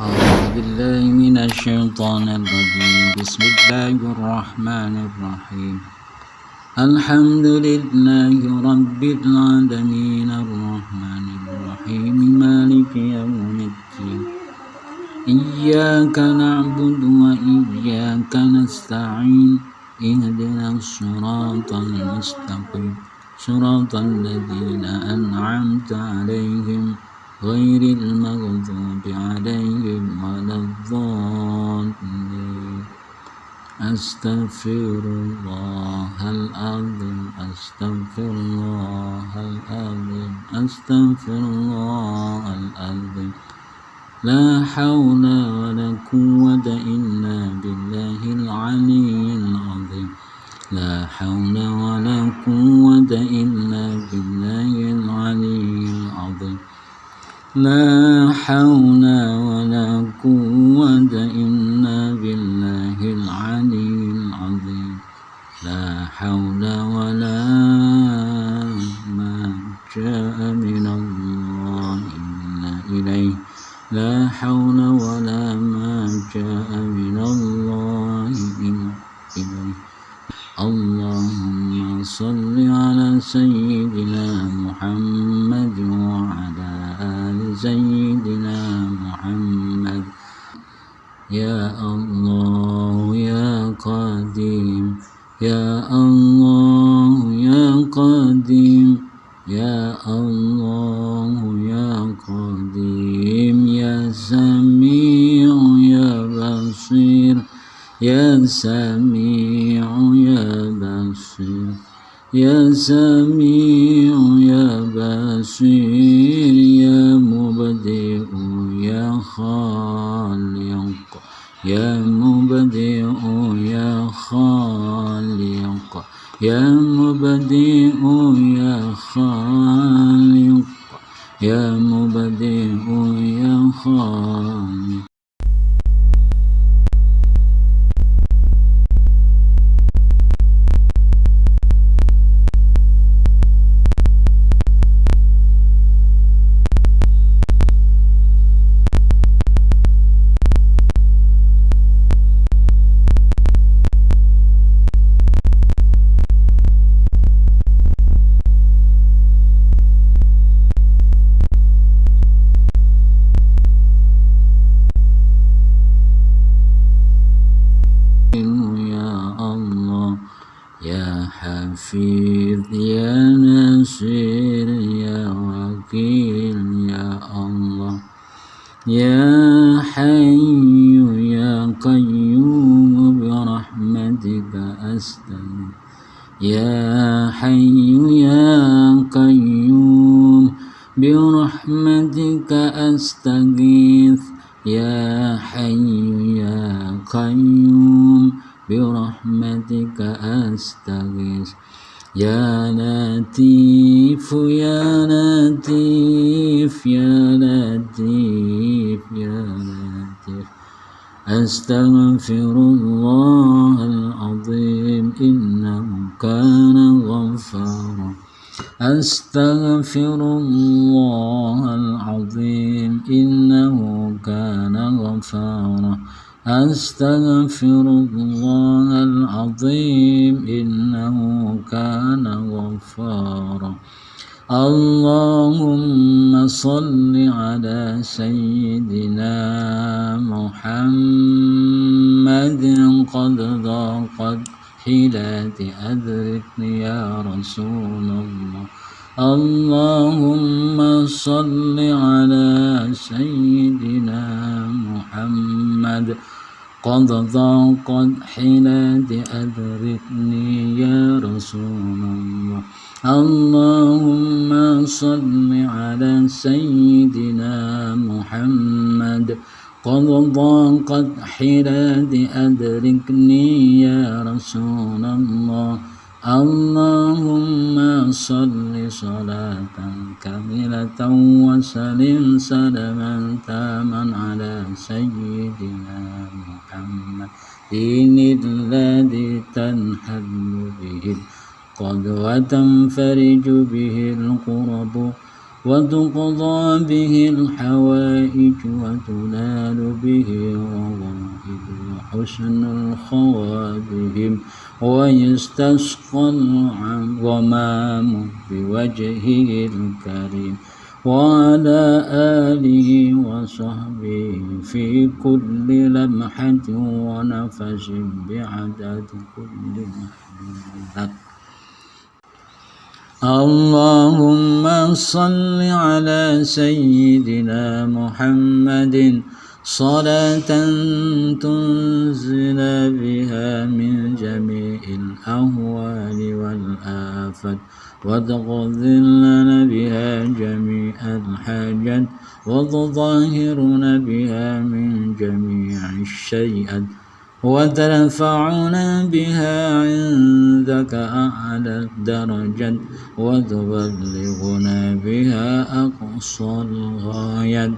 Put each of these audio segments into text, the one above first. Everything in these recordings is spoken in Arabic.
أعوذ بالله من الشيطان الرجيم. بسم الله الرحمن الرحيم. الحمد لله رب العالمين. الرحمن الرحيم. مالك يوم الدين. إياك نعبد وإياك نستعين. اهدنا الصراط المستقيم. صراط الذين أنعمت عليهم. غير المغضوب عليهم ولا الضالين. أستغفر الله العظيم أستغفر الله العظيم أستغفر الله العظيم. لا حول ولا قوة إلا بالله العلي العظيم. لا حول ولا قوة إلا بالله العلي العظيم. لا حول ولا قوة إلا بالله العلي العظيم. لا حول ولا ما جاء من الله إلا إليه. لا حول سيدنا محمد. يا الله يا قديم. يا الله يا قديم. يا الله يا قديم. يا سميع يا بصير. يا سميع يا بصير. يا سميع مبدئ يا خالق. وكيل يا الله يا حي يا قيوم برحمتك أستغيث يا حي يا قيوم برحمتك أستغيث يا حي يا قيوم برحمتك أستغيث يا لطيف يا لطيف يا لطيف يا لطيف. أستغفر الله العظيم إنه كان غفارا. أستغفر الله العظيم إنه كان غفارا. أستغفر الله العظيم إنه كان غفارا. اللهم صل على سيدنا محمد. قد ضاقت حيلاتي أدركني يا رسول الله. اللهم صل على سيدنا محمد. قد ضاقت حيلاتي أدركني يا رسول الله. اللهم صل على سيدنا محمد. قد ضاقت حيلاتي أدركني يا رسول الله. اللهم صل صلاة كاملة وسلم سلما تاما على سيدنا محمد دين الذي تنحل به القد وتنفرج به القرب وتقضى به الحوائج وتنال به الرغائب وحسن الخواتم ويستسقى الغمام بوجهه الكريم وعلى آله وصحبه في كل لمحة ونفس بعدد كل محمد. اللهم صل على سيدنا محمد صلاة تنزل بها من جميع الأهوال والآفات لنا بها جميع الحاجات وتظاهرنا بها من جميع الشيئات وترفعنا بها عندك أعلى الدرجات وتبلغنا بها أقصى الغايات.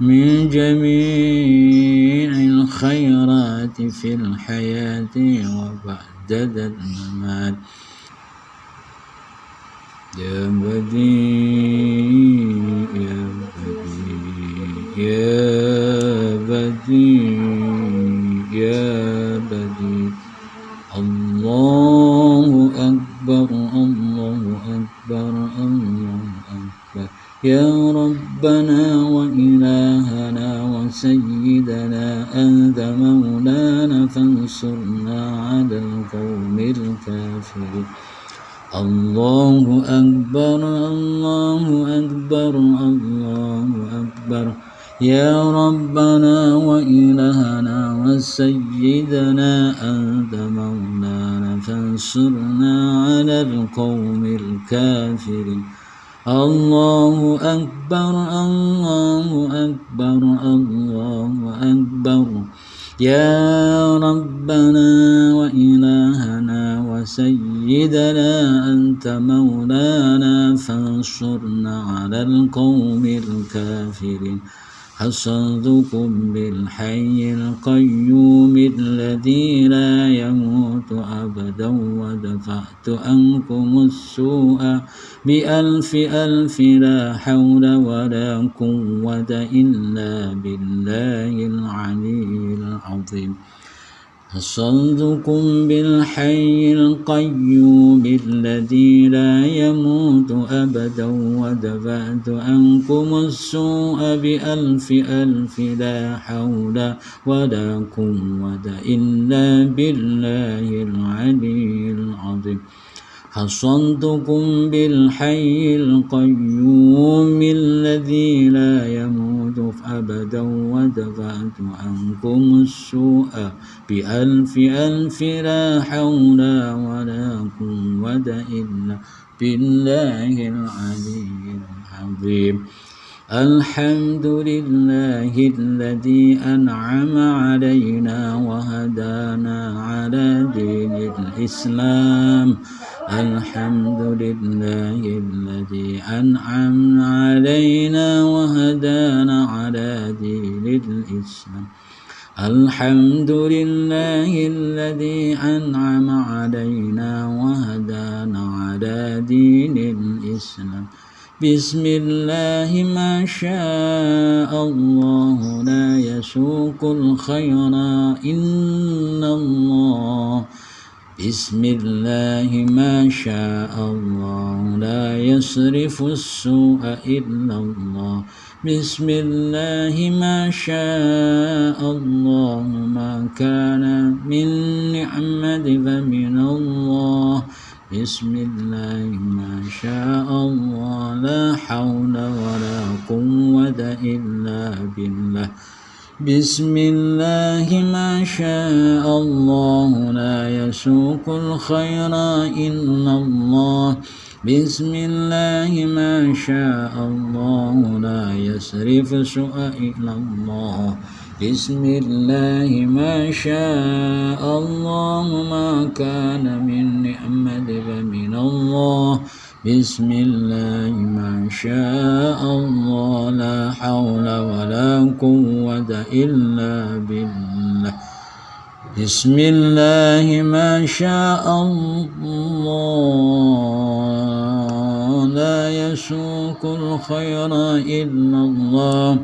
من جميع الخيرات في الحياة وبعد الممات يا بديع يا بديع يا بديع يا بديع. الله أكبر الله أكبر الله أكبر. يا ربنا الكافرين الله أكبر الله أكبر الله أكبر. يا ربنا وإلهنا وسيدنا أنت مولانا فانصرنا على القوم الكافرين. الله أكبر الله أكبر الله أكبر. يا ربنا وإلهنا وسيدنا أنت مولانا فانصرنا على القوم الكافرين. حصنتكم بالحي القيوم الذي لا يموت أبدا ودفعت عنكم السوء بألف ألف لا حول ولا قوة إلا بالله العلي العظيم. حصنتكم بالحي القيوم الذي لا يموت أبدا ودفعت عنكم السوء بألف ألف لا حول ولا قوة إلا بالله العلي العظيم. حصنتكم بالحي القيوم الذي لا يموت أبدا ودفعت عنكم السوء بألف ألف لا حول ولا قوة إلا بالله العلي العظيم. الحمد لله الذي أنعم علينا وهدانا على دين الإسلام. الحمد لله الذي أنعم علينا وهدانا على دين الإسلام. الحمد لله الذي أنعم علينا وهدانا على دين الإسلام. بسم الله ما شاء الله لا يسوق الخير إن الله بسم الله ما شاء الله. لا يصرف السوء إلا الله. بسم الله ما شاء الله. ما كان من نعمة فمن الله. بسم الله ما شاء الله. لا حول ولا قوة إلا بالله. بسم الله ما شاء الله لا يسوق الخير إلا الله. بسم الله ما شاء الله لا يصرف سوء إلا الله. بسم الله ما شاء الله ما كان من نعمة فمن الله. بسم الله ما شاء الله لا حول ولا قوة إلا بالله. بسم الله ما شاء الله لا يسوق الخير إلا الله.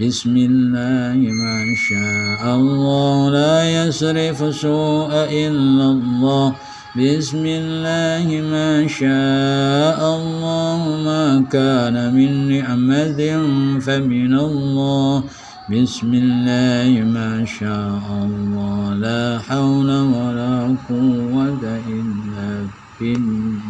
بسم الله ما شاء الله لا يصرف سوء إلا الله. بسم الله ما شاء الله ما كان من نعمة فمن الله بسم الله ما شاء الله. لا حول ولا قوة إلا بالله.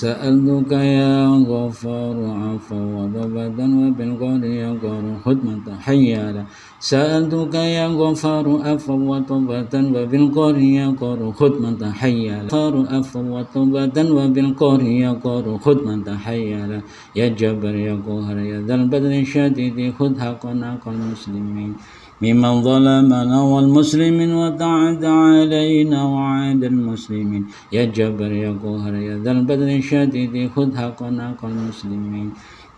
سألتك يا غفار عفوا وضبدا وبالقول يقر خدمة حيالا. سألتك يا غفار عفوا وضبدا وبالقول يقر خدمة حيالا. غفار عفوا وضبدا وبالقول يقر خدمة حيالا. يا جبر يا قهر يا ذا البدر الشديد خذ حقنا المسلمين ممن ظلمنا والمسلمين وتعد علينا وعاد المسلمين يا جبر يا قهر يا ذا البدر الشديد خذ حقنا المسلمين.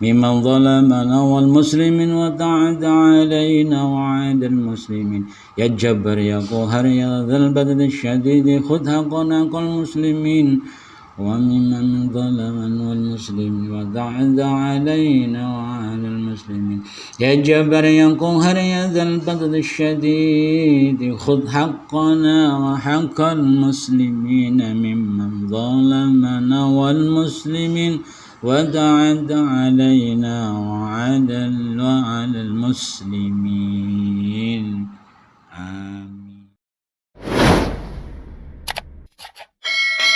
ممن ظلمنا والمسلمين وتعد علينا وعاد المسلمين. يا جبر يا قهر يا ذا البدر الشديد خذ حقنا المسلمين. وممن ظلم والمسلم وضعد علينا وعلى المسلمين. يا جبر يا قهر يا ذا البغض الشديد خذ حقنا وحق المسلمين ممن ظلمنا والمسلمين. وتعد علينا وعلى المسلمين. آمين.